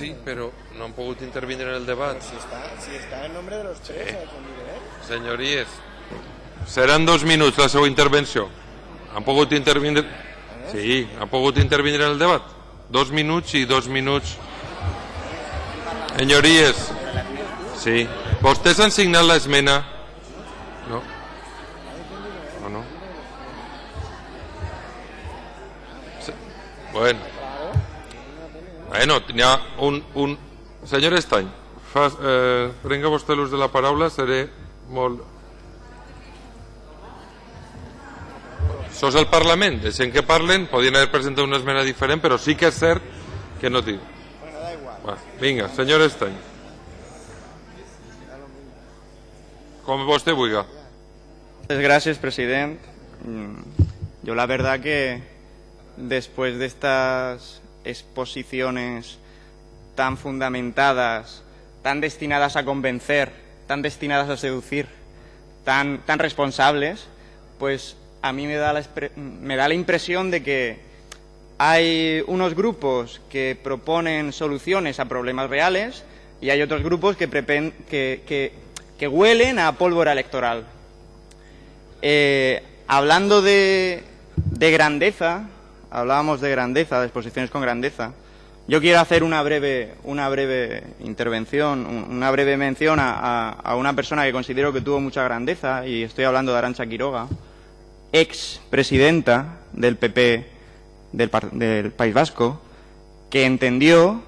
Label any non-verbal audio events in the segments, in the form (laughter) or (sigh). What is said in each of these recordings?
Sí, però no han pogut intervindre en el debat. Si está, si está en nombre de los tres, eh, con Lider. Senyories, seran dos minuts la seva intervenció. Han pogut intervindre... Sí, han pogut intervindre en el debat. Dos minuts i dos minuts. Senyories, sí. Vostès han signat l'esmena? No. No, no. Sí. Bueno. Bueno, ha un... un... Senyor Estany, fa, eh, prenga vostè l'ús de la paraula, seré molt... És el Parlament, deixem que parlen, podien haver presentat una esmena diferent, però sí que és cert que no tinc. Bueno, da igual. Va, vinga, senyor Estany. Com vostè vulgui. Muchas gracias, presidente. Mm, Yo la verdad que después de estas exposiciones tan fundamentadas, tan destinadas a convencer, tan destinadas a seducir, tan, tan responsables, pues a mí me da, la, me da la impresión de que hay unos grupos que proponen soluciones a problemas reales y hay otros grupos que, que, huelen a pólvora electoral. Eh, hablando de grandeza, hablábamos de grandeza, de exposiciones con grandeza. Yo quiero hacer una breve, una breve intervención, un- una breve mención a, a- una persona que considero que tuvo mucha grandeza, y estoy hablando de Arancha Quiroga, ex presidenta del PP del, del País Vasco, que entendió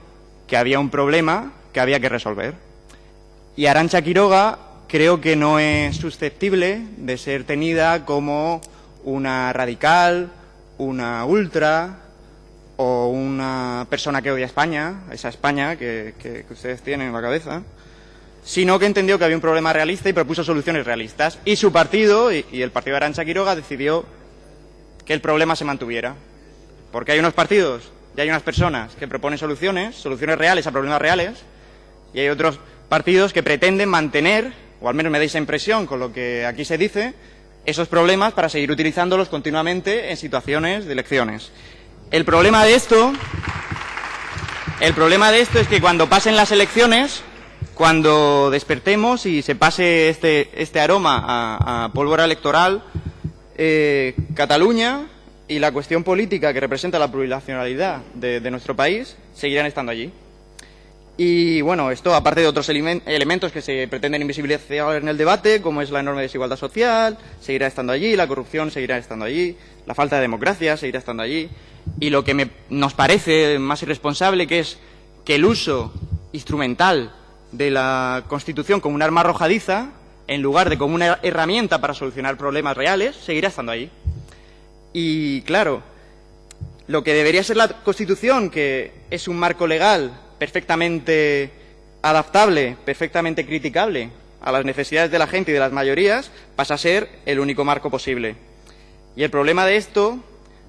que había un problema que había que resolver. Y Arancha Quiroga creo que no es susceptible de ser tenida como una radical, una ultra o una persona que odia España, esa España que, que- ustedes tienen en la cabeza, sino que entendió que había un problema realista y propuso soluciones realistas. Y su partido, y, y el partido de Arancha Quiroga, decidió que el problema se mantuviera. Porque hay unos partidos y hay unas personas que proponen soluciones, soluciones reales a problemas reales, y hay otros partidos que pretenden mantener, o al menos me da esa impresión con lo que aquí se dice, esos problemas para seguir utilizándolos continuamente en situaciones de elecciones. El problema de esto, el problema de esto es que cuando pasen las elecciones, cuando despertemos y se pase este, este aroma a, pólvora electoral, eh, Cataluña y la cuestión política que representa la plurinacionalidad de nuestro país seguirán estando allí. Y bueno, esto aparte de otros elementos que se pretenden invisibilizar en el debate, como es la enorme desigualdad social, seguirá estando allí, la corrupción seguirá estando allí, la falta de democracia seguirá estando allí. Y lo que nos parece más irresponsable que es que el uso instrumental de la Constitución como un arma arrojadiza, en lugar de como una herramienta para solucionar problemas reales, seguirá estando allí. Y claro, lo que debería ser la Constitución, que es un marco legal perfectamente adaptable, perfectamente criticable a las necesidades de la gente y de las mayorías, pasa a ser el único marco posible. Y el problema de esto,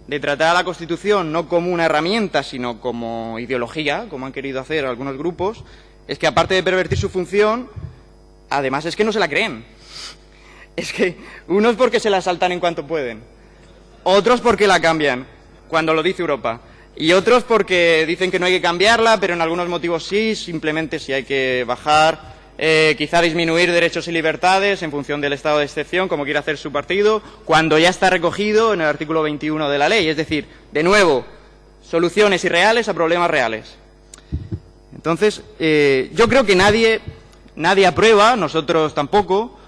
de tratar a la Constitución no como una herramienta, sino como ideología, como han querido hacer algunos grupos, es que aparte de pervertir su función, además es que no se la creen. Es que unos porque se la saltan en cuanto pueden, otros porque la cambian, cuando lo dice Europa. Y otros porque dicen que no hay que cambiarla, pero en algunos motivos sí, simplemente si hay que bajar, eh, quizá disminuir derechos y libertades en función del estado de excepción, como quiere hacer su partido, cuando ya está recogido en el artículo 21 de la ley. Es decir, de nuevo, soluciones irreales a problemas reales. Entonces, eh, yo creo que nadie, nadie aprueba, nosotros tampoco,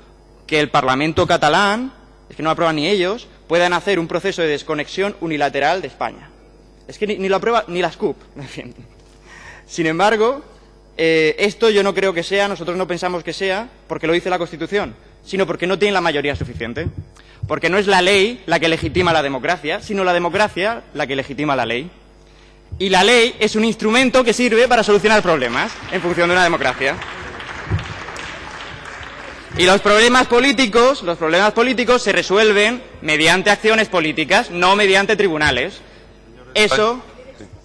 que el Parlamento catalán, es que no aprueban ni ellos, puedan hacer un proceso de desconexión unilateral de España. Es que ni, lo aprueba ni las (laughs) CUP. en fin. Sin embargo, eh, esto yo no creo que sea, nosotros no pensamos que sea, porque lo dice la Constitución, sino porque no tiene la mayoría suficiente. Porque no es la ley la que legitima la democracia, sino la democracia la que legitima la ley. Y la ley es un instrumento que sirve para solucionar problemas en función de una democracia. Y los problemas políticos, los problemas políticos se resuelven mediante acciones políticas, no mediante tribunales. Eso,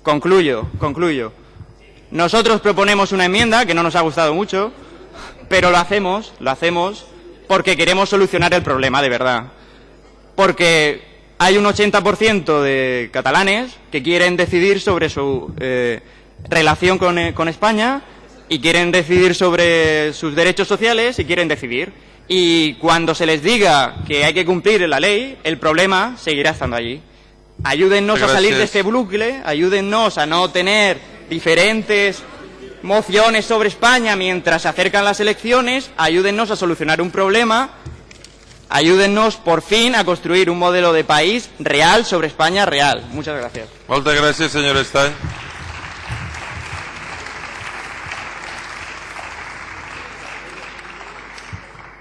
concluyo, concluyo. Nosotros proponemos una enmienda que no nos ha gustado mucho, pero lo hacemos, lo hacemos porque queremos solucionar el problema de verdad. Porque hay un 80% de catalanes que quieren decidir sobre su, eh, relación eh, con España y quieren decidir sobre sus derechos sociales y quieren decidir. Y cuando se les diga que hay que cumplir la ley, el problema seguirá estando allí. Ayúdennos a salir de Gracias. este bucle, ayúdennos a no tener diferentes mociones sobre España mientras se acercan las elecciones, ayúdennos a solucionar un problema, ayúdennos por fin a construir un modelo de país real sobre España real. Muchas gracias. Estany.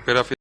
Per a fi-